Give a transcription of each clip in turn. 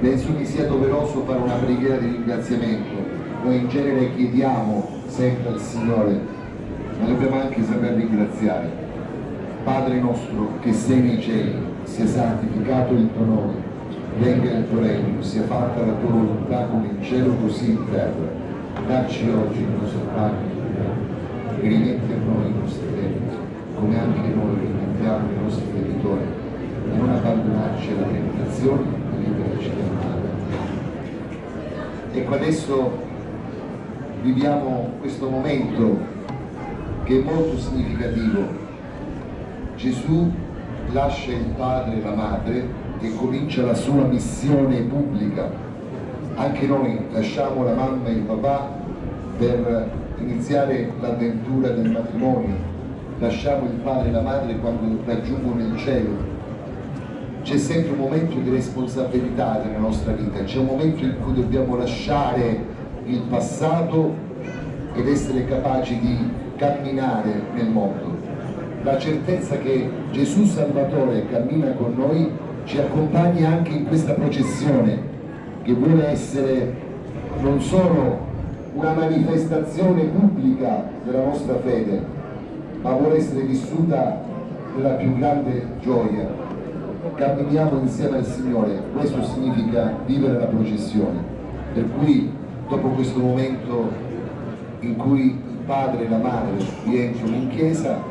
penso che sia doveroso fare una preghiera di ringraziamento. Noi in genere chiediamo sempre al Signore, ma dobbiamo anche saper ringraziare. Padre nostro che sei nei cieli, sia santificato il tuo nome, venga il tuo regno, sia fatta la tua volontà come in cielo così in terra. Dacci oggi il nostro pane e rimetti a noi i nostri debiti, come anche noi rimettiamo i nostri debitori, e non abbandonarci alla tentazione, Ecco adesso viviamo questo momento che è molto significativo. Gesù lascia il padre e la madre e comincia la sua missione pubblica. Anche noi lasciamo la mamma e il papà per iniziare l'avventura del matrimonio, lasciamo il padre e la madre quando raggiungono il cielo. C'è sempre un momento di responsabilità nella nostra vita, c'è un momento in cui dobbiamo lasciare il passato ed essere capaci di camminare nel mondo. La certezza che Gesù Salvatore cammina con noi ci accompagna anche in questa processione che vuole essere non solo una manifestazione pubblica della nostra fede, ma vuole essere vissuta nella più grande gioia. Camminiamo insieme al Signore, questo significa vivere la processione. Per cui dopo questo momento in cui il padre e la madre rientrano in chiesa,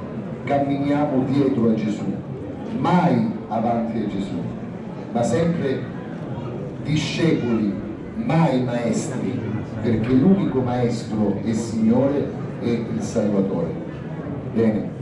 camminiamo dietro a Gesù, mai avanti a Gesù, ma sempre discepoli, mai maestri, perché l'unico maestro e Signore è il Salvatore. Bene.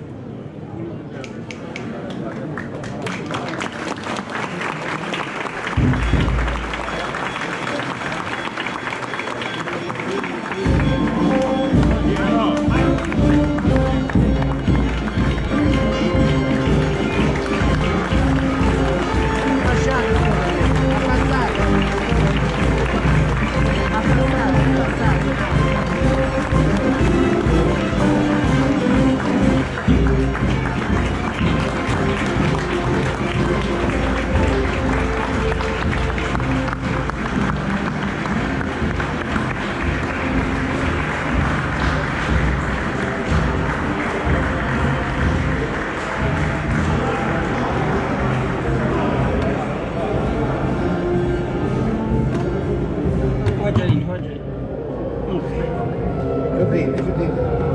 对以为那个